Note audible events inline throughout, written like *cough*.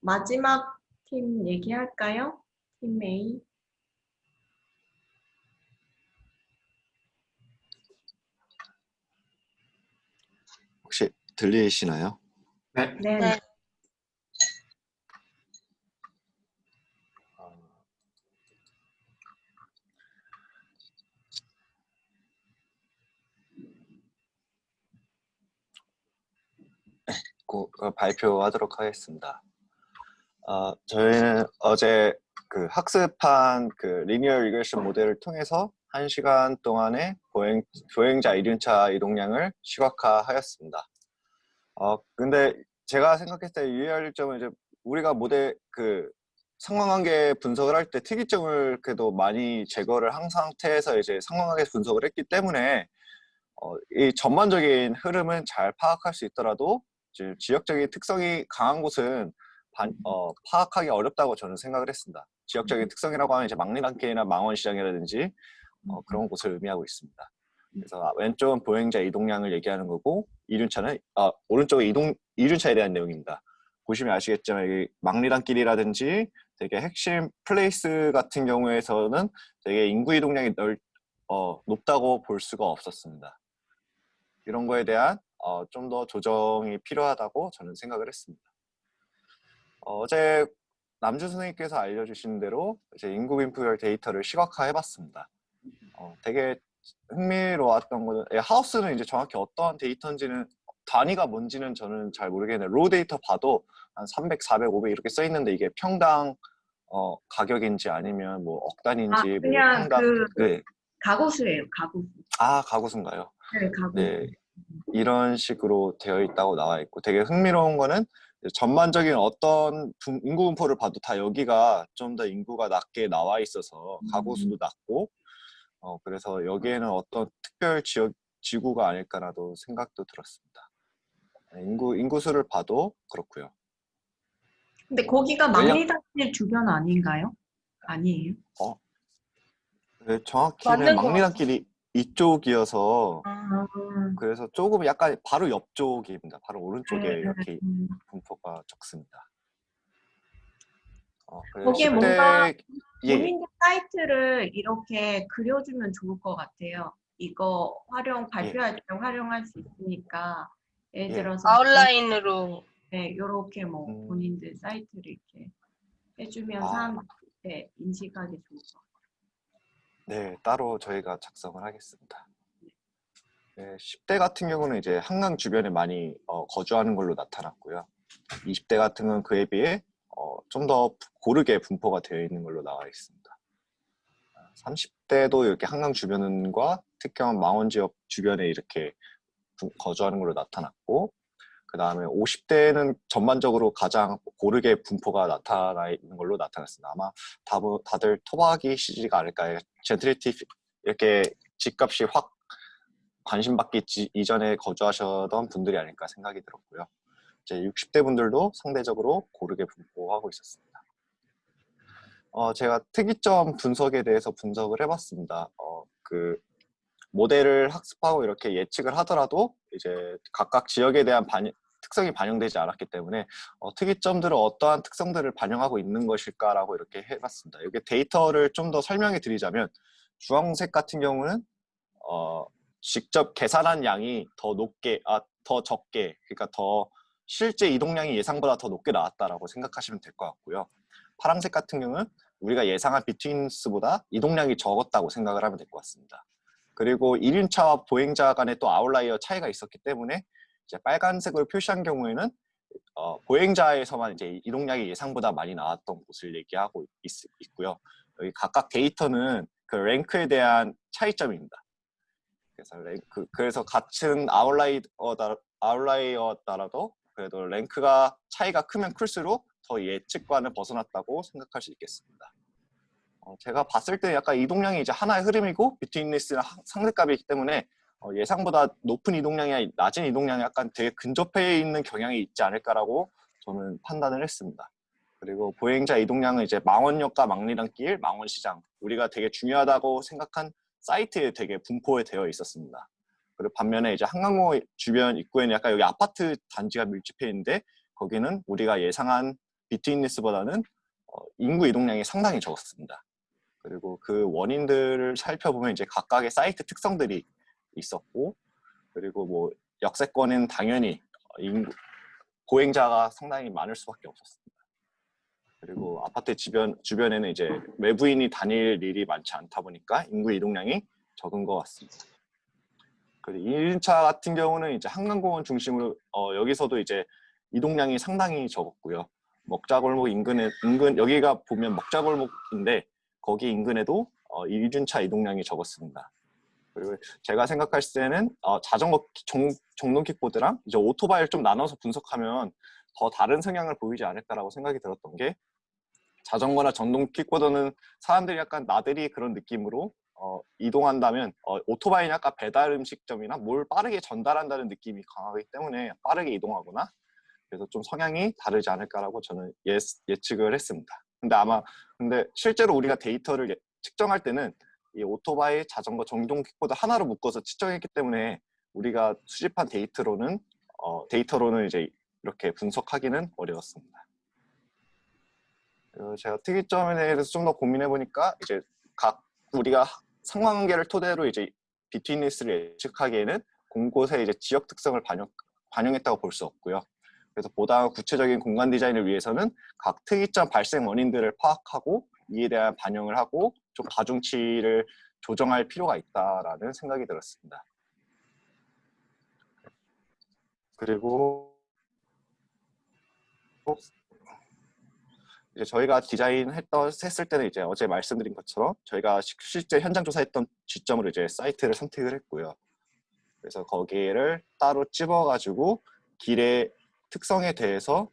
마지막 팀 얘기할까요? 팀 A. 혹시 들리시나요? 네. 네. 네. 고- 어, 발표하도록 하겠습니다. 어, 저희는 어제 그 학습한 그 linear regression 모델을 통해서 1시간 동안의 보행, 보행자 이륜차 이동량을 시각화하였습니다. 어, 근데 제가 생각했을 때 유의할 점은 이제 우리가 모델 그 상관관계 분석을 할 때 특이점을 그래도 많이 제거를 한 상태에서 이제 상관관계 분석을 했기 때문에 어, 이 전반적인 흐름은 잘 파악할 수 있더라도 지역적인 특성이 강한 곳은 반- 어, 파악하기 어렵다고 저는 생각을 했습니다. 지역적인 특성이라고 하면 이제 막리단길이나 망원시장이라든지 어, 그런 곳을 의미하고 있습니다. 그래서 아, 왼쪽은 보행자 이동량을 얘기하는 거고 이륜차는 아, 오른쪽은 이동 이륜차에 대한 내용입니다. 보시면 아시겠지만 이 막리단길이라든지 되게 핵심 플레이스 같은 경우에서는 되게 인구 이동량이 넓, 어, 높다고 볼 수가 없었습니다. 이런 거에 대한 어, 좀 더 조정이 필요하다고 저는 생각을 했습니다. 어, 어제 남준 선생님께서 알려주신 대로 이제 인구 빈부별 데이터를 시각화해봤습니다. 어, 되게 흥미로웠던 거는 예, house는 이제 정확히 어떠한 데이터인지는 단위가 뭔지는 저는 잘 모르겠는데 raw 데이터 봐도 한 300, 400, 500 이렇게 써 있는데 이게 평당 어, 가격인지 아니면 뭐 억 단위인지 아, 뭐 그냥 평당 그 네. 가구수예요. 가구수. 아 가구수인가요? 네, 가구수. 네, 이런 식으로 되어 있다고 나와 있고 되게 흥미로운 거는 전반적인 어떤 분- 인구 분포를 봐도 다 여기가 좀 더 인구가 낮게 나와 있어서 가구 수도 낮고 어, 그래서 여기에는 어떤 특별 지역 지구가 아닐까라도 생각도 들었습니다. 네, 인구 인구 수를 봐도 그렇고요. 근데 거기가 막리단길 주변 아닌가요? 아니에요. 네, 정확히는 막리단길이 이쪽이어서 아, 그래서 조금 약간 바로 옆쪽입니다. 바로 오른쪽에 네, 이렇게 음. 분포가 적습니다. 어, 그래서 거기에 10대 뭔가 예, 본인들 사이트를 이렇게 그려주면 좋을 것 같아요. 이거 활용 발표할 때 활용할 수 있으니까 예를 예. 들어서 아웃라인으로 네, 이렇게 뭐 음. 본인들 사이트를 이렇게 해주면 아. 사람들한테 인식하기 좋을 것 같아요. 네, 따로 저희가 작성을 하겠습니다. 네, 10대 같은 경우는 이제 한강 주변에 많이 어, 거주하는 걸로 나타났고요. 20대 같은 건 그에 비해 어, 좀 더 고르게 분포가 되어 있는 걸로 나와 있습니다. 30대도 이렇게 한강 주변과 특정한 망원 지역 주변에 이렇게 분- 거주하는 걸로 나타났고 그 다음에 50대는 전반적으로 가장 고르게 분포가 나타나 있는 걸로 나타났습니다. 아마 다들 토박이 시기가 아닐까요? 젠트리티 이렇게 집값이 확 관심 받기 지- 이전에 거주하셨던 분들이 아닐까 생각이 들었고요. 이제 60대 분들도 상대적으로 고르게 분포하고 있었습니다. 어, 제가 특이점 분석에 대해서 분석을 해봤습니다. 어, 그 모델을 학습하고 이렇게 예측을 하더라도 이제 각각 지역에 대한 반영, 특성이 반영되지 않았기 때문에 어, 특이점들은 어떠한 특성들을 반영하고 있는 것일까라고 이렇게 해봤습니다. 여기 데이터를 좀 더 설명해 드리자면 주황색 같은 경우는 어, 직접 계산한 양이 더 높게, 아, 더 적게, 그러니까 더 실제 이동량이 예상보다 더 높게 나왔다라고 생각하시면 될 것 같고요. 파란색 같은 경우는 우리가 예상한 betweenness보다 이동량이 적었다고 생각을 하면 될 것 같습니다. 그리고 이륜차와 보행자 간에 또 outlier 차이가 있었기 때문에 이제 빨간색으로 표시한 경우에는 어, 보행자에서만 이제 이동량이 예상보다 많이 나왔던 곳을 얘기하고 있, 있고요. 여기 각각 데이터는 그 rank에 대한 차이점입니다. 그래서 rank 그래서 같은 outlier다 outlier더라도 그래도 rank가 차이가 크면 클수록 더 예측과는 벗어났다고 생각할 수 있겠습니다. 어, 제가 봤을 때 약간 이동량이 이제 하나의 흐름이고 비트윈리스랑 상대값이기 때문에 어, 예상보다 높은 이동량이 낮은 이동량이 약간 되게 근접해 있는 경향이 있지 않을까라고 저는 판단을 했습니다. 그리고 보행자 이동량은 이제 망원역과 망리단길, 망원시장 우리가 되게 중요하다고 생각한 사이트에 되게 분포에 되어 있었습니다. 그리고 반면에 이제 한강로 주변 입구에는 약간 여기 아파트 단지가 밀집해 있는데 거기는 우리가 예상한 비트윈리스보다는 어, 인구 이동량이 상당히 적었습니다. 그리고 그 원인들을 살펴보면 이제 각각의 사이트 특성들이 있었고 그리고 뭐 역세권은 당연히 보행자가 상당히 많을 수밖에 없었습니다. 그리고 아파트 주변, 주변에는 이제 외부인이 다닐 일이 많지 않다 보니까 인구 이동량이 적은 것 같습니다. 그리고 1차 같은 경우는 이제 한강공원 중심으로 어, 여기서도 이제 이동량이 상당히 적었고요. 먹자골목 인근에 인근 여기가 보면 먹자골목인데 거기 인근에도 어, 1륜차 이동량이 적었습니다. 그리고 제가 생각할 때는 어, 자전거 정, 정동 킥보드랑 이제 오토바이를 좀 나눠서 분석하면 더 다른 성향을 보이지 않을까라고 생각이 들었던 게 자전거나 전동 킥보드는 사람들이 약간 나들이 그런 느낌으로 어, 이동한다면 어, 오토바이는 약간 배달 음식점이나 뭘 빠르게 전달한다는 느낌이 강하기 때문에 빠르게 이동하거나 그래서 좀 성향이 다르지 않을까라고 저는 예, 예측을 했습니다. 근데 아마 근데 실제로 우리가 데이터를 예- 측정할 때는 이 오토바이, 자전거, 전동 킥보드 하나로 묶어서 측정했기 때문에 우리가 수집한 데이터로는 어, 데이터로는 이제 이렇게 분석하기는 어려웠습니다. 그리고 제가 특이점에 대해서 좀 더 고민해 보니까 이제 각 우리가 상관관계를 토대로 이제 비트윈리스를 예측하기에는 곳곳의 이제 지역 특성을 반영, 반영했다고 볼 수 없고요. 그래서 보다 구체적인 공간 디자인을 위해서는 각 특이점 발생 원인들을 파악하고 이에 대한 반영을 하고 좀 가중치를 조정할 필요가 있다라는 생각이 들었습니다. 그리고 이제 저희가 디자인했던 했을 때는 이제 어제 말씀드린 것처럼 저희가 시- 실제 현장 조사했던 지점으로 이제 사이트를 선택을 했고요. 그래서 거기를 따로 찝어가지고 길의 특성에 대해서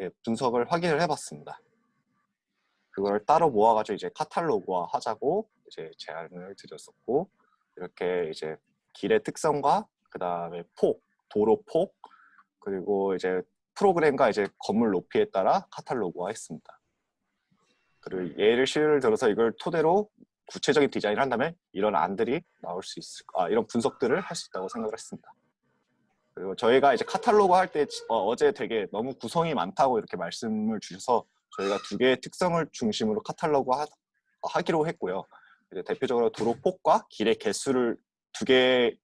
예, 분석을 확인을 해봤습니다. 그걸 따로 모아가지고 이제 카탈로그화 하자고 이제 제안을 드렸었고 이렇게 이제 길의 특성과 그 다음에 폭, 도로 폭 그리고 이제 프로그램과 이제 건물 높이에 따라 카탈로그화 했습니다. 그리고 예를 시를 들어서 이걸 토대로 구체적인 디자인을 한다면 이런 안들이 나올 수 있을, 아, 이런 분석들을 할 수 있다고 생각을 했습니다. 그리고 저희가 이제 카탈로그 할 때 어, 제 되게 너무 구성이 많다고 이렇게 말씀을 주셔서 저희가 두 개의 특성을 중심으로 카탈로그 하, 하기로 했고요. 이제 대표적으로 도로 폭과 길의 개수를 두 개,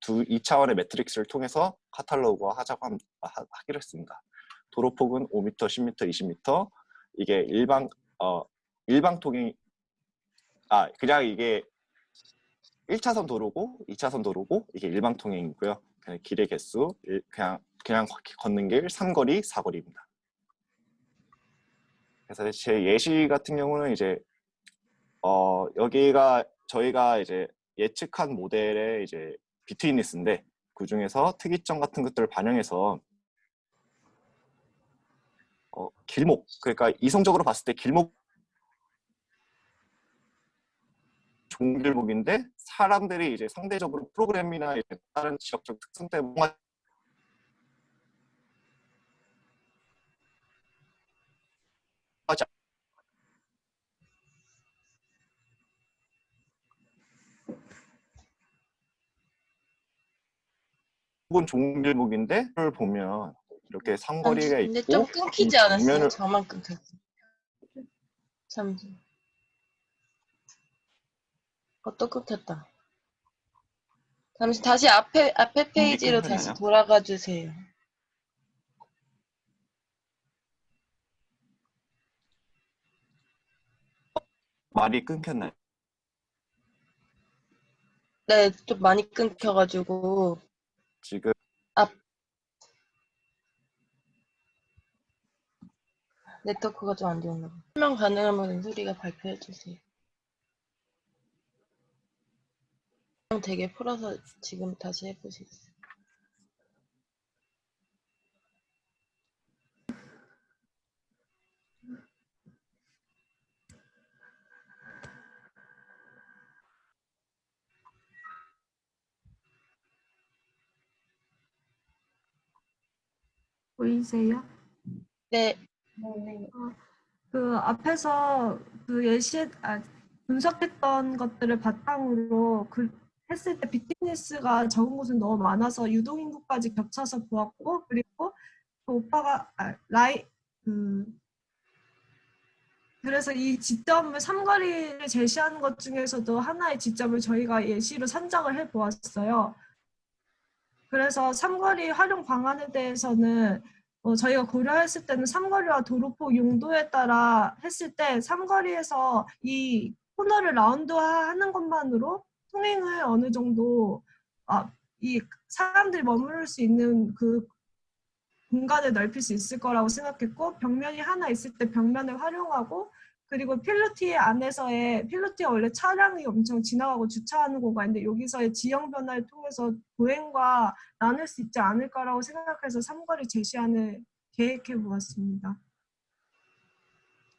두 2차원의 매트릭스를 통해서 카탈로그화 하자고 함- 하, 하기로 했습니다. 도로 폭은 5m, 10m, 20m. 이게 일방, 어, 일방 통행, 아, 그냥 이게 1차선 도로고 2차선 도로고 이게 일방 통행이고요. 그냥 길의 개수, 일- 그냥 그냥 걷는 길 3거리, 4거리입니다. 그래서 제 예시 같은 경우는 이제 어 여기가 저희가 이제 예측한 모델의 이제 비트윈리스인데 그 중에서 특이점 같은 것들을 반영해서 어, 길목 그러니까 이성적으로 봤을 때 길목 좋은 길목인데 사람들이 이제 상대적으로 프로그램이나 다른 지역적 특성 때문에 하지 혹은 좋은 길목인데 를 보면 이렇게 삼거리가 근데 있고 좀 끊기지 이 않았어요? 정면을- 저만 끊겼어. 잠시. 어, 또 끊겼다. 잠시 다시 앞에 앞에 페이지로 다시? 돌아가 주세요. 말이 끊겼나요? 네, 좀 많이 끊겨가지고 지금 네트워크가 좀안 좋나 봐. 설명 가능하면 소리가 발표해 주세요. 되게 풀어서 지금 다시 해보시겠어요? 보이세요? 네, 그 앞에서 그 예시 아, 분석했던 것들을 바탕으로 그 했을 때 비트니스가 적은 곳은 너무 많아서 유동인구까지 겹쳐서 보았고 그리고 그 오빠가 아, 라이 그 그래서 이 지점을 삼거리를 제시하는 것 중에서도 하나의 지점을 저희가 예시로 선정을 해 보았어요. 그래서 삼거리 활용 방안에 대해서는 어, 저희가 고려했을 때는 삼거리와 도로폭 용도에 따라 했을 때 삼거리에서 이 코너를 라운드화하는 것만으로 통행을 어느 정도 아, 이 사람들이 머무를 수 있는 그 공간을 넓힐 수 있을 거라고 생각했고 벽면이 하나 있을 때 벽면을 활용하고 그리고 필로티 안에서의 필로티가 원래 차량이 엄청 지나가고 주차하는 공간인데 여기서의 지형 변화를 통해서 보행과 나눌 수 있지 않을까라고 생각해서 삼거리 제시안을 계획해 보았습니다.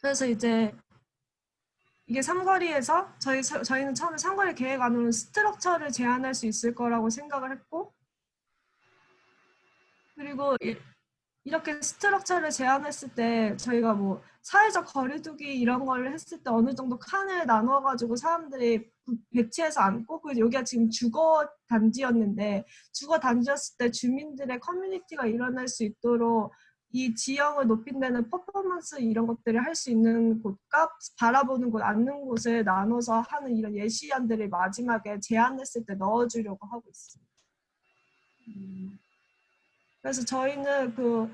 그래서 이제 이게 삼거리에서 저희 저희는 처음에 삼거리 계획 안으로는 structure를 제한할 수 있을 거라고 생각을 했고 그리고 이- 이렇게 structure를 제한했을 때 저희가 뭐 사회적 거리두기 이런 걸 했을 때 어느 정도 칸을 나눠가지고 사람들이 부- 배치해서 앉고 그리고 여기가 지금 주거 단지였는데 주거 단지였을 때 주민들의 커뮤니티가 일어날 수 있도록 이 지형을 높인다는 퍼포먼스 이런 것들을 할 수 있는 곳과 바라보는 곳, 앉는 곳을 나눠서 하는 이런 예시안들을 마지막에 제안했을 때 넣어주려고 하고 있습니다. 음. 그래서 저희는 그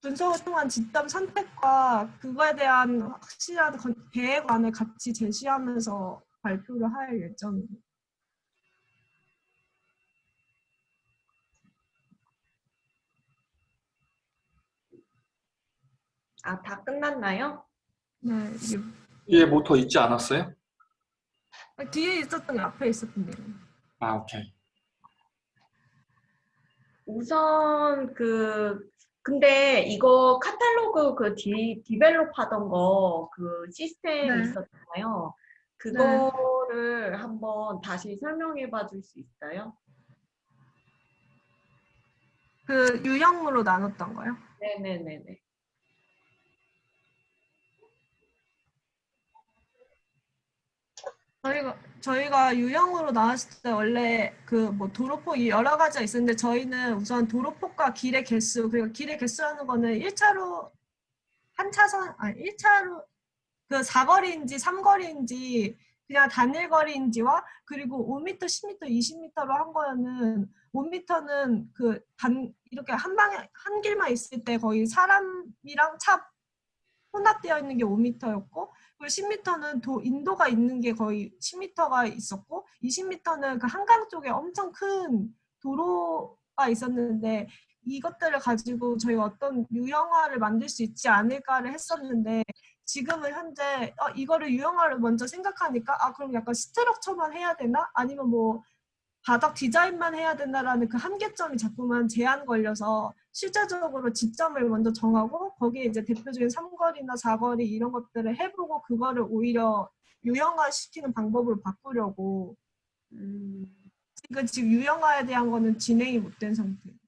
분석을 통한 지점 선택과 그거에 대한 확실한 건- 계획안을 같이 제시하면서 발표를 할 예정입니다. 아, 다 끝났나요? 네, 이게 뒤에 뭐더 있지 않았어요? 뒤에 있었던 게 앞에 있었던 데 아, 오케이. 우선 그 근데 이거 카탈로그 그 디, 디벨롭 하던 거 그 시스템 네. 있었잖아요. 그거를 한번 다시 설명해 봐 줄 수 있어요? 그 유형으로 나눴던 거요. 네네네네. 저희가 저희가 유형으로 나왔을 때 원래 그 뭐 도로폭이 여러 가지가 있었는데 저희는 우선 도로폭과 길의 개수 그리고 길의 개수라는 거는 1차로 한 차선 아니 1차로 그 4거리인지 3거리인지 그냥 단일거리인지와 그리고 5m, 10m, 20m로 한 거는 5m는 그 단 이렇게 한 방에 한 길만 있을 때 거의 사람이랑 차 혼합되어 있는 게 5m였고 그리고 10m는 도, 인도가 있는 게 거의 10m가 있었고 20m는 그 한강 쪽에 엄청 큰 도로가 있었는데 이것들을 가지고 저희가 어떤 유형화를 만들 수 있지 않을까를 했었는데 지금은 현재 어, 이거를 유형화를 먼저 생각하니까 아 그럼 약간 스트럭처만 해야 되나? 아니면 뭐 바닥 디자인만 해야 된다라는 그 한계점이 자꾸만 제한 걸려서 실제적으로 지점을 먼저 정하고 거기에 이제 대표적인 3거리나 4거리 이런 것들을 해보고 그거를 오히려 유형화 시키는 방법으로 바꾸려고 음, 지금 지금 유형화에 대한 거는 진행이 못 된 상태예요.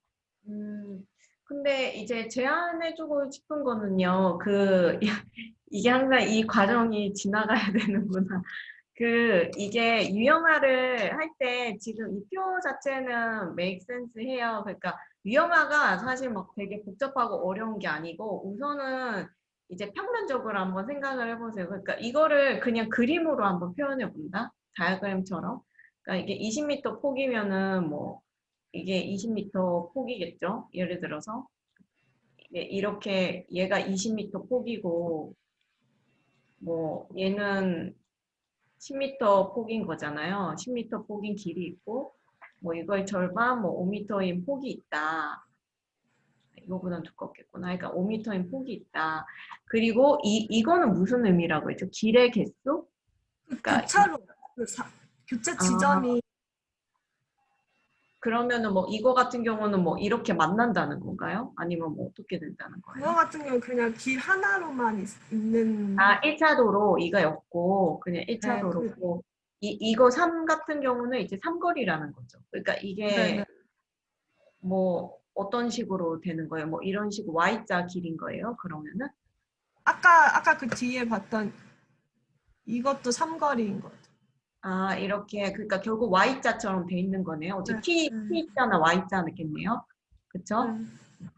음, 근데 이제 제안해주고 싶은 거는요, 그, *laughs* 이게 항상 이 과정이 지나가야 되는구나. 그, 이게 유형화를 할 때 지금 이 표 자체는 make sense 해요. 그러니까 유형화가 사실 막 되게 복잡하고 어려운 게 아니고 우선은 이제 평면적으로 한번 생각을 해보세요. 그러니까 이거를 그냥 그림으로 한번 표현해 본다. 다이어그램처럼. 그러니까 이게 20m 폭이면은 뭐 이게 20m 폭이겠죠. 예를 들어서 이렇게 얘가 20m 폭이고 뭐 얘는 10m 폭인 거잖아요. 10m 폭인 길이 있고 뭐 이거의 절반 뭐 5m인 폭이 있다. 이거보다는 두껍겠구나. 그러니까 5m인 폭이 있다. 그리고 이 이거는 무슨 의미라고 했죠? 길의 개수? 그러니까 교차로 그 사- 교차 지점이 그러면은 뭐 이거 같은 경우는 뭐 이렇게 만난다는 건가요? 아니면 뭐 어떻게 된다는 거예요? 그거 같은 경우는 그냥 길 하나로만 있, 있는 아, 1차 도로 이가 였고 그냥 1차 네, 도로고 이 이거 3 같은 경우는 이제 삼거리라는 거죠. 그러니까 이게 네네. 뭐 어떤 식으로 되는 거예요? 뭐 이런 식으로 Y자 길인 거예요? 그러면은 아까 아까 그 뒤에 봤던 이것도 삼거리인 거죠. 아, 이렇게 그러니까 결국 Y자처럼 돼 있는 거네요. 어차피 네. T 음. T자나 Y자겠네요. 그렇죠? 네.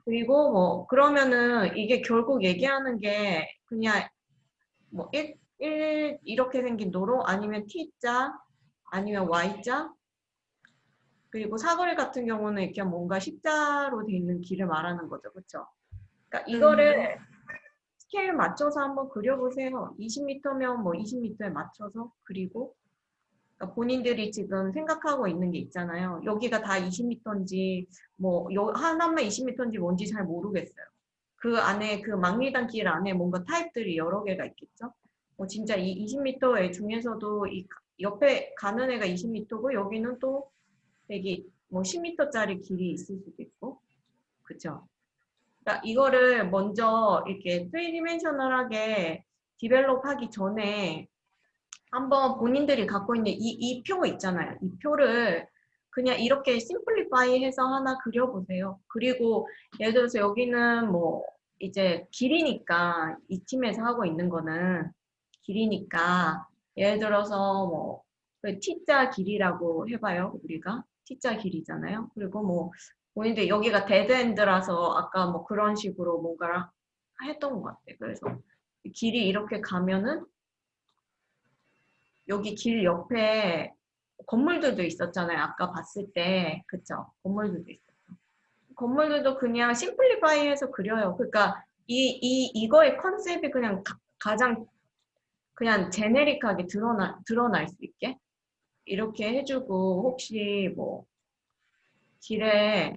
그리고 뭐 그러면은 이게 결국 얘기하는 게 그냥 뭐 1, 1 이렇게 생긴 도로 아니면 T자 아니면 Y자 그리고 사거리 같은 경우는 이렇게 뭔가 십자로 돼 있는 길을 말하는 거죠. 그렇죠? 그러니까 이거를 스케일 맞춰서 한번 그려보세요. 20m면 뭐 20m에 맞춰서 그리고 그러니까 본인들이 지금 생각하고 있는 게 있잖아요. 여기가 다 20m인지 뭐 요- 하나만 20m인지 뭔지 잘 모르겠어요. 그 안에 그 막리단 길 안에 뭔가 타입들이 여러 개가 있겠죠. 뭐 진짜 이 20m의 중에서도 이 가- 옆에 가는 애가 20m고 여기는 또 되게 뭐 10m짜리 길이 있을 수도 있고 그쵸? 그러니까 이거를 먼저 이렇게 3디멘셔널하게 디벨롭 하기 전에 한번 본인들이 갖고 있는 이, 이 표 있잖아요. 이 표를 그냥 이렇게 simplify 해서 하나 그려보세요. 그리고 예를 들어서 여기는 뭐 이제 길이니까 이 팀에서 하고 있는 거는 길이니까 예를 들어서 뭐그 T자 길이라고 해봐요. 우리가 T자 길이잖아요. 그리고 뭐 본인들 여기가 dead end라서 아까 뭐 그런 식으로 뭔가를 했던 것 같아요. 그래서 길이 이렇게 가면은 여기 길 옆에 건물들도 있었잖아요. 아까 봤을 때. 그쵸? 건물들도 있었죠. 건물들도 그냥 심플리파이 해서 그려요. 그러니까 이, 이, 이거의 컨셉이 그냥 가, 가장 그냥 제네릭하게 드러나, 드러날 수 있게 이렇게 해주고 혹시 뭐 길에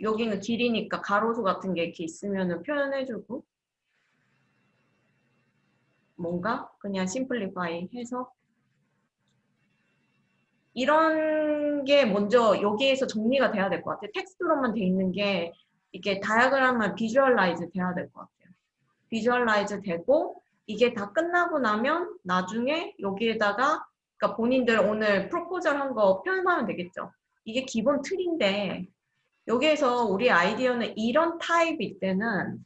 여기는 길이니까 가로수 같은 게 이렇게 있으면은 표현해주고 뭔가 그냥 simplify 해서 이런 게 먼저 여기에서 정리가 돼야 될 것 같아요. 텍스트로만 돼 있는 게 이게 다이어그램만 visualize 돼야 될 것 같아요. visualize 되고 이게 다 끝나고 나면 나중에 여기에다가 그러니까 본인들 오늘 proposal 한 거 표현하면 되겠죠. 이게 기본 틀인데 여기에서 우리 아이디어는 이런 타입일 때는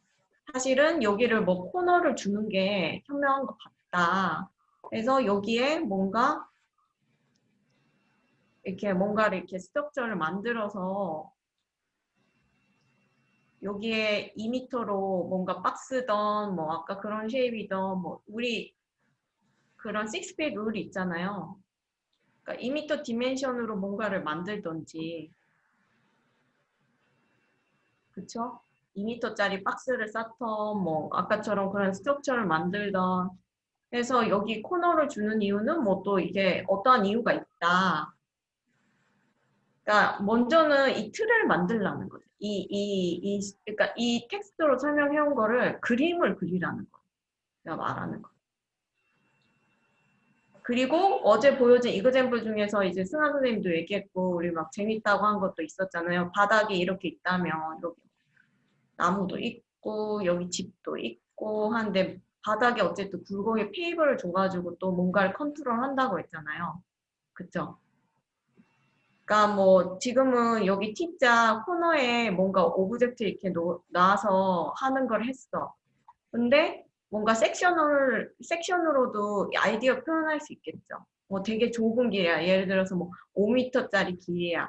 사실은 여기를 뭐 코너를 주는 게 현명한 것 같다. 그래서 여기에 뭔가 이렇게 뭔가를 이렇게 structure를 만들어서 여기에 2m로 뭔가 박스던 뭐 아까 그런 shape이던 뭐 우리 그런 6 feet 룰이 있잖아요. 그러니까 2m dimension으로 뭔가를 만들던지 그쵸? 2m짜리 박스를 쌓던 뭐 아까처럼 그런 structure를 만들던 그래서 여기 코너를 주는 이유는 뭐 또 이게 어떠한 이유가 있다. 그러니까 먼저는 이 틀을 만들라는 거죠. 이, 이, 이, 그러니까 이 텍스트로 설명해온 거를 그림을 그리라는 거예요. 제가 말하는 거. 그리고 어제 보여준 example 중에서 이제 승하 선생님도 얘기했고 우리 막 재밌다고 한 것도 있었잖아요. 바닥이 이렇게 있다면 여기 나무도 있고 여기 집도 있고 한데 바닥에 어쨌든 굴곡에 paver를 줘가지고 또 뭔가를 컨트롤 한다고 했잖아요. 그쵸? 그러니까 뭐 지금은 여기 T자 코너에 뭔가 object 이렇게 놓, 놔서 하는 걸 했어. 근데 뭔가 섹션을 섹션으로도 아이디어 표현할 수 있겠죠. 뭐 되게 좁은 길이야. 예를 들어서 뭐 5m짜리 길이야.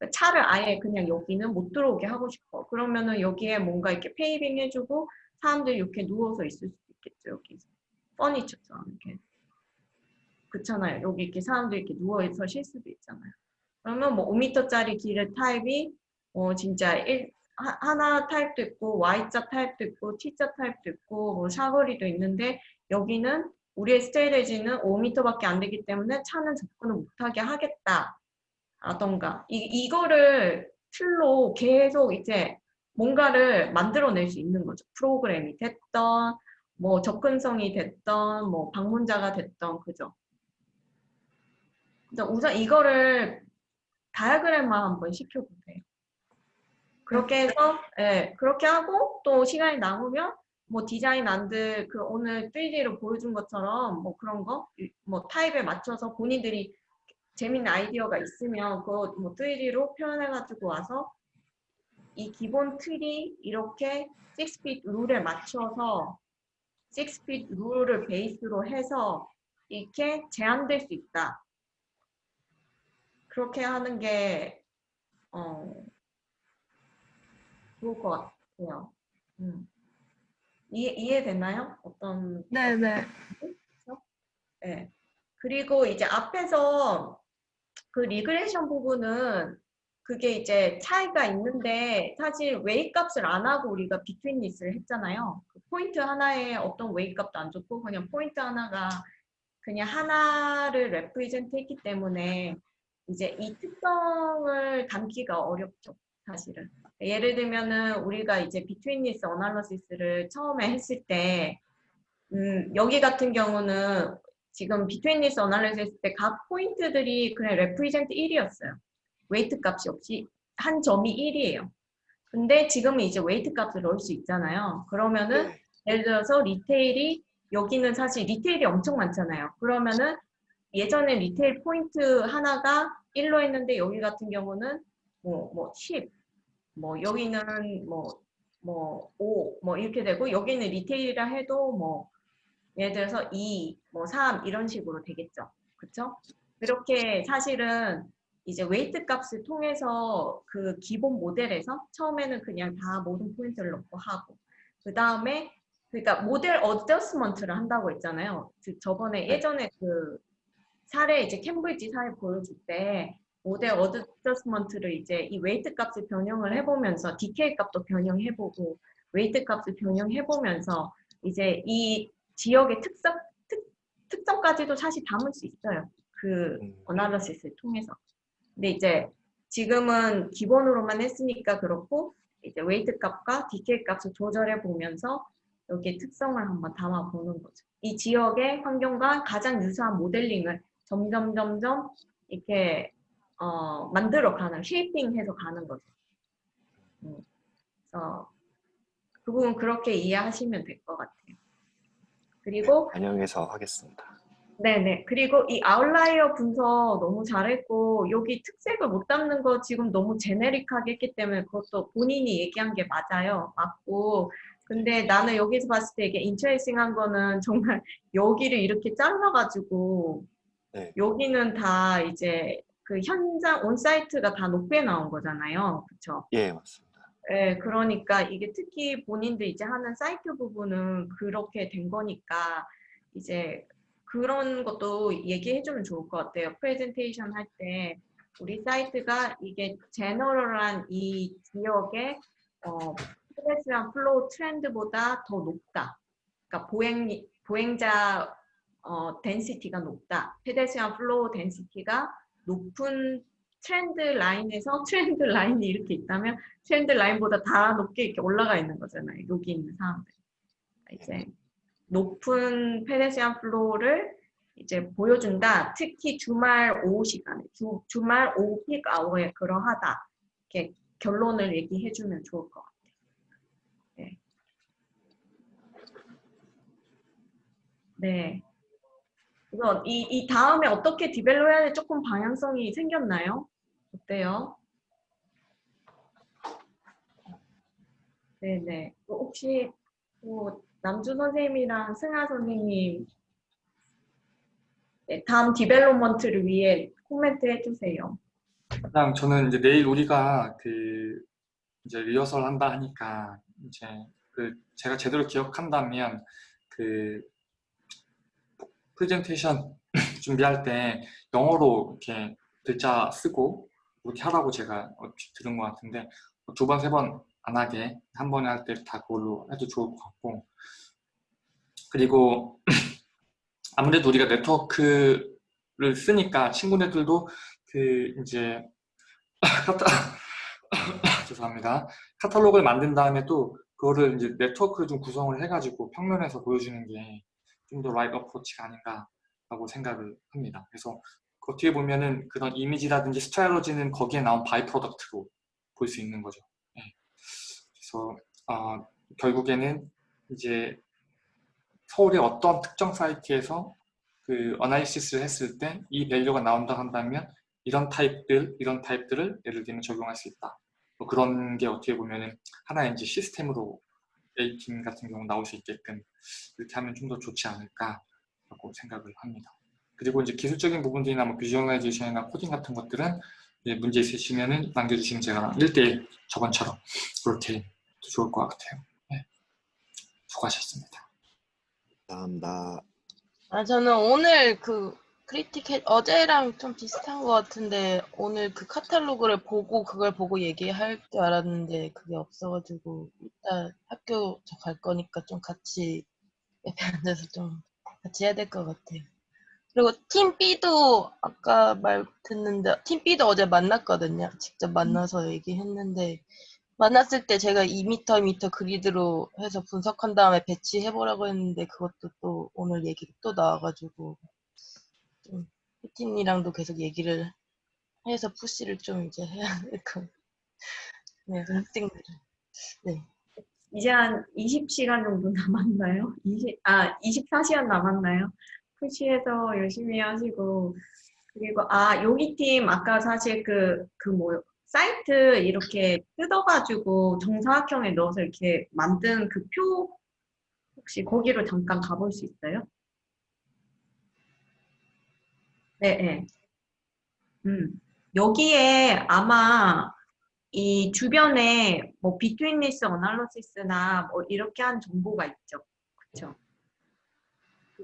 그러니까 차를 아예 그냥 여기는 못 들어오게 하고 싶어. 그러면은 여기에 뭔가 이렇게 paving 해주고 사람들이 이렇게 누워서 있을 수도 있겠죠. 여기 furniture처럼 이렇게. 그렇잖아요. 여기 이렇게 사람들이 이렇게 누워서 쉴 수도 있잖아요. 그러면 뭐 5m짜리 길의 타입이 어 진짜 1, 하- 하나 타입도 있고 Y자 타입도 있고 T자 타입도 있고 뭐 사거리도 있는데 여기는 우리의 스테이지는 5m밖에 안 되기 때문에 차는 접근을 못하게 하겠다. 라던가 이, 이거를 틀로 계속 이제 뭔가를 만들어낼 수 있는 거죠. 프로그램이 됐던 뭐 접근성이 됐던 뭐 방문자가 됐던 그죠. 우선 이거를 다이아그램만 한번 시켜보세요. 그렇게 해서 예, 그렇게 하고 또 시간이 남으면 뭐 디자인 안들 그 오늘 3D로 보여준 것처럼 뭐 그런 거 뭐 타입에 맞춰서 본인들이 재밌는 아이디어가 있으면 그거 뭐 3D로 표현해가지고 와서 이 기본 틀이 이렇게 6핏 룰에 맞춰서 6핏 룰을 베이스로 해서 이렇게 제한될 수 있다. 그렇게 하는 게 어, 좋을 것 같아요. 음. 이해, 이해됐나요? 어떤 네네. 네. 그리고 이제 앞에서 그 regression 부분은 그게 이제 차이가 있는데 사실 웨이 값을 안 하고 우리가 betweenness를 했잖아요. 그 포인트 하나에 어떤 웨이 값도 안 줬고 그냥 포인트 하나가 그냥 하나를 represent 했기 때문에 이제 이 특성을 담기가 어렵죠. 사실은. 예를 들면은 우리가 이제 betweenness analysis를 처음에 했을 때 음, 여기 같은 경우는 지금 betweenness analysis 했을 때 각 포인트들이 그냥 represent 1이었어요. weight 값이 없이 한 점이 1이에요. 근데 지금은 이제 weight 값을 넣을 수 있잖아요. 그러면은 네. 예를 들어서 retail이 여기는 사실 retail이 엄청 많잖아요. 그러면은 예전에 retail 포인트 하나가 1로 했는데 여기 같은 경우는 뭐, 뭐 10, 뭐 여기는 뭐, 뭐 5, 뭐 이렇게 되고 여기는 retail이라 해도 뭐 예를 들어서 2, 뭐 3 이런 식으로 되겠죠. 그렇죠? 이렇게 사실은 이제 weight 값을 통해서 그 기본 모델에서 처음에는 그냥 다 모든 포인트를 넣고 하고 그 다음에 그러니까 모델 adjustment를 한다고 했잖아요. 즉 저번에 예전에 그 사례 이제 캠브리지 사례 보여줄 때 모델 adjustment를 이제 이 weight 값을 변형을 해보면서 decay 값도 변형해보고 weight 값을 변형해보면서 이제 이 지역의 특성 특, 특성까지도 사실 담을 수 있어요. 그 음. analysis를 통해서. 근데 이제 지금은 기본으로만 했으니까 그렇고 이제 weight 값과 decay 값을 조절해 보면서 여기에 특성을 한번 담아 보는 거죠. 이 지역의 환경과 가장 유사한 모델링을 점점 점점 이렇게 어, 만들어 가는 shaping해서 가는 거죠. 음. 그래서 그 부분 그렇게 이해하시면 될 것 같아요. 그리고 반영해서 하겠습니다. 네네. 그리고 이 outlier 분석 너무 잘했고, 여기 특색을 못 담는 거 지금 너무 generic하게 했기 때문에 그것도 본인이 얘기한 게 맞아요. 맞고. 근데 나는 여기서 봤을 때 이게 interesting 한 거는 정말 *laughs* 여기를 이렇게 잘라가지고, 네. 여기는 다 이제 그 현장 on-site가 다 높게 나온 거잖아요. 그쵸? 예, 맞습니다. 네, 그러니까 이게 특히 본인들 이제 하는 사이트 부분은 그렇게 된 거니까 이제 그런 것도 얘기해주면 좋을 것 같아요. 프레젠테이션 할 때 우리 site가 이게 general한 이 지역의 어, pedestrian flow 트렌드보다 더 높다. 그러니까 보행 보행자 어, density가 높다. pedestrian flow density가 높은 trend line에서 *laughs* trend line이 이렇게 있다면 trend line보다 다 높게 이렇게 올라가 있는 거잖아요. 여기 있는 사람들. 이제 높은 pedestrian flow를 이제 보여준다. 특히 주말 오후 시간에, 주, 주말 오후 peak hour에 그러하다. 이렇게 결론을 얘기해주면 좋을 것 같아요. 네. 네. 그래서 이, 이 다음에 어떻게 develop 해야 돼 조금 방향성이 생겼나요? 어때요? 네네. 또 혹시 뭐 남주 선생님이랑 승아 선생님 네, 다음 development를 위해 코멘트 해주세요. 그냥 저는 이제 내일 우리가 그 이제 리허설 한다 하니까 이제 그 제가 제대로 기억한다면 그 프레젠테이션 *clears throat* 준비할 때 영어로 이렇게 글자 쓰고 이렇게 하라고 제가 얼핏 들은 것 같은데 두 번, 세 번 안 하게 한 번에 할 때 다 그걸로 해도 좋을 것 같고 그리고 *clears throat* 아무래도 우리가 네트워크를 쓰니까 친구네들도 그 이제 *laughs* 카타 *laughs* 죄송합니다 카탈로그를 만든 다음에 또 그거를 이제 네트워크를 좀 구성을 해가지고 평면에서 보여주는 게 좀 더 라이브 approach가 아닌가라고 생각을 합니다. 그래서 그 어떻게 보면은 그런 이미지라든지 스타일러지는 거기에 나온 by-product로 볼 수 있는 거죠. 네. 그래서 어, 결국에는 이제 서울의 어떤 특정 site에서 그 analysis를 했을 때 이 value가 나온다 한다면 이런 타입들, 이런 타입들을 예를 들면 적용할 수 있다. 뭐 그런 게 어떻게 보면은 하나의 이제 시스템으로 A팀 같은 경우 나올 수 있게끔 이렇게 하면 좀 더 좋지 않을까라고 생각을 합니다. 그리고 이제 기술적인 부분들이나 뭐 visualization이나 코딩 같은 것들은 이제 문제 있으시면은 남겨주시면 제가 1대1 저번처럼 그렇게 좋을 것 같아요. 네. 수고하셨습니다. 감사합니다. 아, 저는 오늘 그 크리틱 어제랑 좀 비슷한 것 같은데 오늘 그 카탈로그를 보고 그걸 보고 얘기할 줄 알았는데 그게 없어가지고 이따 학교 저 갈 거니까 좀 같이 옆에 앉아서 좀 같이 해야 될 것 같아요. 그리고 팀 B도 아까 말 듣는데 팀 B도 어제 만났거든요. 직접 만나서 얘기했는데 만났을 때 제가 2m, 2m 그리드로 해서 분석한 다음에 배치해 보라고 했는데 그것도 또 오늘 얘기 또 나와가지고 좀 피팅이랑도 계속 얘기를 해서 푸시를 좀 이제 해야 될것 같아요. 네, 학생들을. 네. 이제 한 20시간 정도 남았나요? 20, 아, 24시간 남았나요? 푸시해서 열심히 하시고 그리고 아 여기 팀 아까 사실 그 그 뭐 사이트 이렇게 뜯어가지고 정사각형에 넣어서 이렇게 만든 그 표 혹시 거기로 잠깐 가볼 수 있어요? 네, 네. 음 여기에 아마 이 주변에 뭐 비트윈리스 어널러시스나 뭐 이렇게 한 정보가 있죠.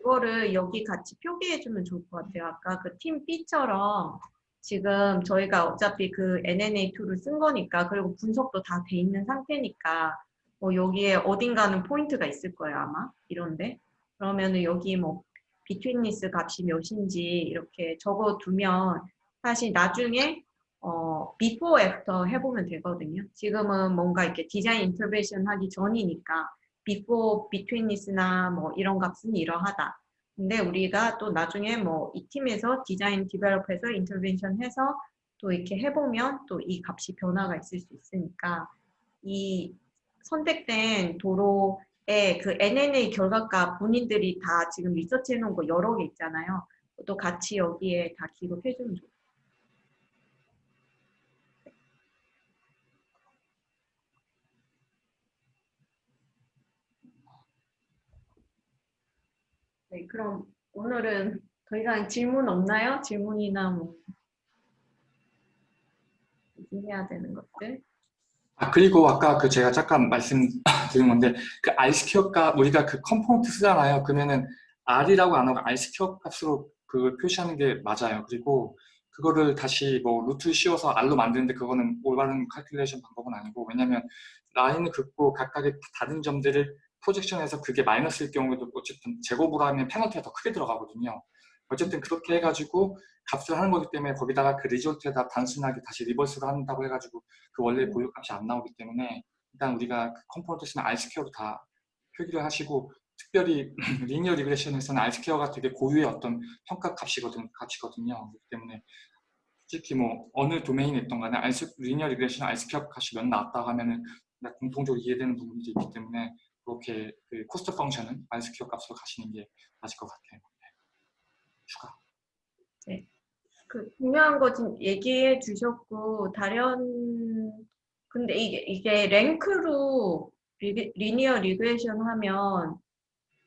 그거를 여기 같이 표기해주면 좋을 것 같아요. 아까 그 팀 B처럼 지금 저희가 어차피 그 NNA2를 쓴 거니까 그리고 분석도 다 돼 있는 상태니까 뭐 여기에 어딘가는 포인트가 있을 거예요 아마 이런데 그러면은 여기 뭐 betweenness 값이 몇인지 이렇게 적어두면 사실 나중에 어, before, after 해보면 되거든요. 지금은 뭔가 이렇게 디자인 intervention 하기 전이니까 before, betweenness나 뭐 이런 값은 이러하다. 근데 우리가 또 나중에 뭐 이 팀에서 디자인 develop해서 intervention 해서 또 이렇게 해보면 또 이 값이 변화가 있을 수 있으니까 이 선택된 도로의 그 NNA 결과값 본인들이 다 지금 리서치 해 놓은 거 여러 개 있잖아요. 또 같이 여기에 다 기록해 주면 좋아요. 네, 그럼 오늘은 더 이상 질문 없나요? 질문이나 뭐 해야 되는 것들. 아 그리고 아까 그 제가 잠깐 말씀드린 건데 그 R 스퀘어값 우리가 그 컴포넌트 쓰잖아요. 그러면은 R이라고 안 하고 R square 값으로 그 표시하는 게 맞아요. 그리고 그거를 다시 뭐 루트 씌워서 R로 만드는데 그거는 올바른 calculation 방법은 아니고 왜냐면 라인을 긋고 각각의 다른 점들을 projection해서 그게 마이너스일 경우에도 어쨌든 제곱으로 하면 페널티가 더 크게 들어가거든요. 어쨌든 그렇게 해가지고 값을 하는 거기 때문에 거기다가 그 result에다 단순하게 다시 reverse로 한다고 해가지고 그 원래 보유값이 안 나오기 때문에 일단 우리가 그 컴포넌트 쓰면 R스퀘어로 다 표기를 하시고 특별히 *laughs* 리니어 리그레션에서는 R스퀘어가 되게 고유의 어떤 평가 값이거든, 값이거든요. 그렇기 때문에 솔직히 뭐 어느 domain에 있던 간에 R, linear regression R square 값이 몇 나왔다 하면은 공통적으로 이해되는 부분들이 있기 때문에 그렇게 그 코스트 펑션은 R스퀘어 값으로 가시는 게 맞을 것 같아요. 네. 추가. 그 중요한 거 지금 얘기해 주셨고 다른 근데 이게 이게 rank로 리, linear regression 하면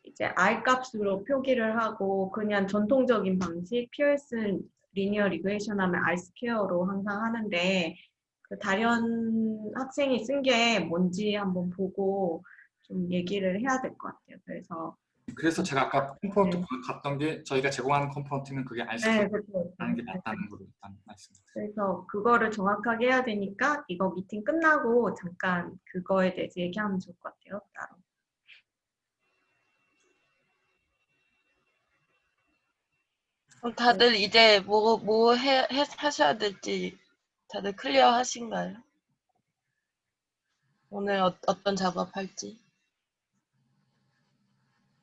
이제 R 값으로 표기를 하고 그냥 전통적인 방식 피어슨 리니어 리그레이션 하면 R 스퀘어로 항상 하는데 그 다른 학생이 쓴 게 뭔지 한번 보고 좀 얘기를 해야 될 것 같아요. 그래서 그래서 제가 아까 component 네. 갔던 게 저희가 제공하는 component는 그게 네, R스퀘어라는 그렇죠. 게 맞다는 걸로 일단 말씀드립니다. 그래서 그거를 정확하게 해야 되니까 이거 미팅 끝나고 잠깐 그거에 대해서 얘기하면 좋을 것 같아요. 따로. 그럼 다들 이제 뭐, 뭐 해, 해, 하셔야 될지 다들 clear 하신가요? 오늘 어, 어떤 작업할지?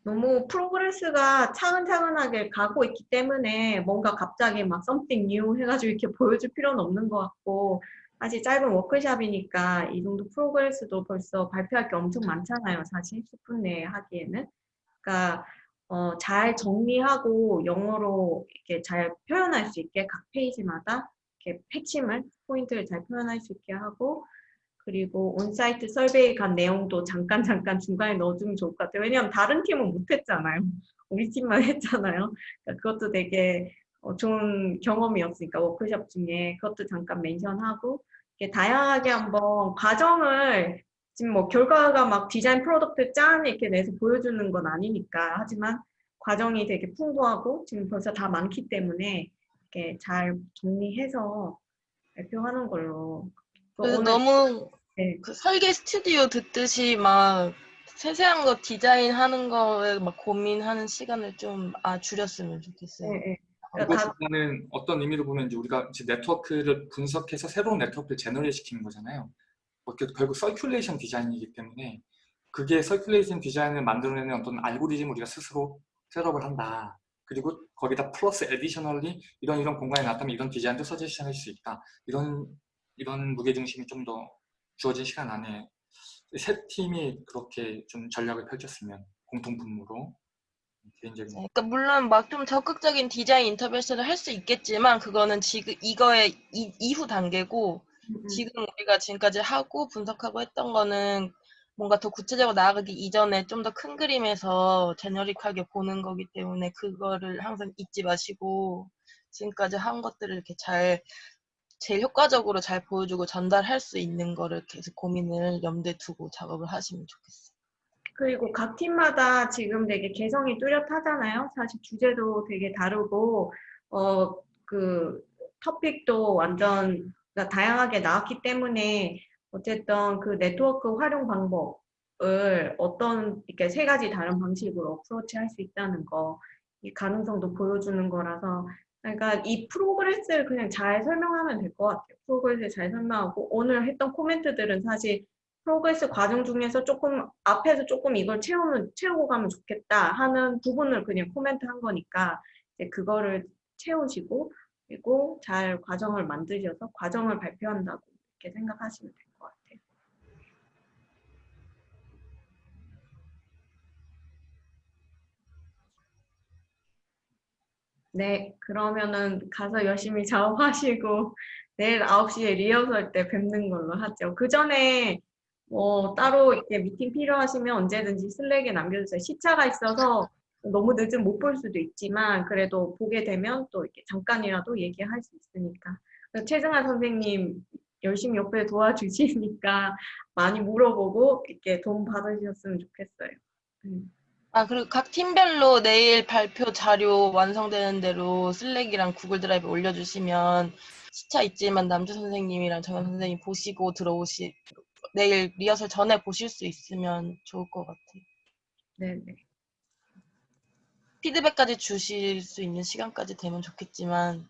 너무 프로그레스가 차근차근하게 가고 있기 때문에 뭔가 갑자기 막 something new 해가지고 이렇게 보여줄 필요는 없는 것 같고 아직 짧은 워크샵이니까 이 정도 프로그레스도 벌써 발표할 게 엄청 많잖아요. 사실 10분 내에 하기에는. 그러니까 어, 잘 정리하고 영어로 이렇게 잘 표현할 수 있게 각 페이지마다 이렇게 핵심을 포인트를 잘 표현할 수 있게 하고 그리고 on-site survey 간 내용도 잠깐 잠깐 중간에 넣어주면 좋을 것 같아요. 왜냐하면 다른 팀은 못했잖아요. 우리 팀만 *laughs* 했잖아요. 그러니까 그것도 되게 어, 좋은 경험이었으니까 워크숍 중에 그것도 잠깐 mention하고 이렇게 다양하게 한번 과정을 지금 뭐 결과가 막 디자인 product 짠 이렇게 내서 보여주는 건 아니니까 하지만 과정이 되게 풍부하고 지금 벌써 다 많기 때문에 이렇게 잘 정리해서 발표하는 걸로. 그래서 너무 네. 그 설계 스튜디오 듣듯이 막 세세한 거 디자인 하는 거에 막 고민하는 시간을 좀 아, 줄였으면 좋겠어요. 네, 네. 이것보다는 어떤 의미로 보면 이제 우리가 이제 네트워크를 분석해서 새로운 네트워크를 generate 시키는 거잖아요. 뭐 그- 결국 circulation 디자인이기 때문에 그게 circulation 디자인을 만들어내는 어떤 알고리즘을 우리가 스스로 set up을 한다. 그리고 거기다 플러스 additionally 이런 이런 공간에 나타나면 이런 디자인도 서제시할 수 있다. 이런 이런 무게중심이 좀 더 주어진 시간 안에 세 팀이 그렇게 좀 전략을 펼쳤으면 공통 분모로 개인적인 그러니까 물론 막 좀 적극적인 디자인 intervention을 할 수 있겠지만 그거는 지금 이거의 이, 이후 단계고 음, 지금 우리가 지금까지 하고 분석하고 했던 거는 뭔가 더 구체적으로 나아가기 이전에 좀 더 큰 그림에서 제너릭하게 보는 거기 때문에 그거를 항상 잊지 마시고 지금까지 한 것들을 이렇게 잘 제일 효과적으로 잘 보여주고 전달할 수 있는 거를 계속 고민을 염두에 두고 작업을 하시면 좋겠어요. 그리고 각 팀마다 지금 되게 개성이 뚜렷하잖아요. 사실 주제도 되게 다르고, 어, 그, 토픽도 완전 다양하게 나왔기 때문에, 어쨌든 그 네트워크 활용 방법을 어떤, 이렇게 세 가지 다른 방식으로 approach 할 수 있다는 거, 이 가능성도 보여주는 거라서, 그러니까 이 progress를 그냥 잘 설명하면 될 것 같아요. progress를 잘 설명하고, 오늘 했던 코멘트들은 사실 progress 과정 중에서 조금 앞에서 조금 이걸 채우면 채우고 가면 좋겠다 하는 부분을 그냥 코멘트 한 거니까 이제 그거를 채우시고 그리고 잘 과정을 만드셔서 과정을 발표한다고 이렇게 생각하시면 같아요. 네, 그러면은 가서 열심히 작업하시고 *laughs* 내일 9시에 리허설 때 뵙는 걸로 하죠. 그 전에 뭐 따로 이렇게 미팅 필요하시면 언제든지 슬랙에 남겨주세요. 시차가 있어서 너무 늦으면 못볼 수도 있지만 그래도 보게 되면 또 이렇게 잠깐이라도 얘기할 수 있으니까. 최승아 선생님 열심히 옆에 도와주시니까 *laughs* 많이 물어보고 이렇게 도움 받으셨으면 좋겠어요. 음. 아, 그리고 각 팀별로 내일 발표 자료 완성되는 대로 슬랙이랑 구글 드라이브 올려주시면 시차 있지만 남주 선생님이랑 정현 선생님 보시고 들어오시, 내일 리허설 전에 보실 수 있으면 좋을 것 같아요. 네네. 피드백까지 주실 수 있는 시간까지 되면 좋겠지만,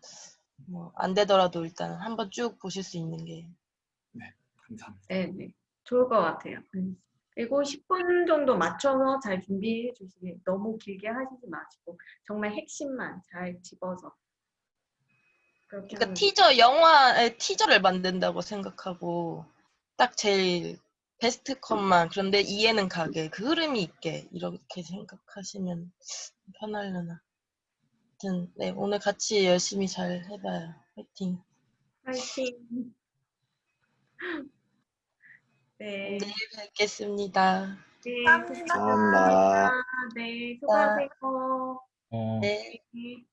뭐, 안 되더라도 일단 한번 쭉 보실 수 있는 게. 감사합니다. 네 네. 좋을 것 같아요. 음. 그리고 10분 정도 맞춰서 잘 준비해 주시길 너무 길게 하시지 마시고 정말 핵심만 잘 집어서 그러니까 티저, 영화의 티저를 만든다고 생각하고, 딱 제일 베스트 컷만, 그런데 이해는 가게, 그 흐름이 있게, 이렇게 생각하시면 편하려나. 아무튼, 네, 오늘 같이 열심히 잘 해봐요. 화이팅. 파이팅. 네. 내일 뵙겠습니다. 네. 감사합니다. 감사합니다. 네. 수고하세요. 네. 네.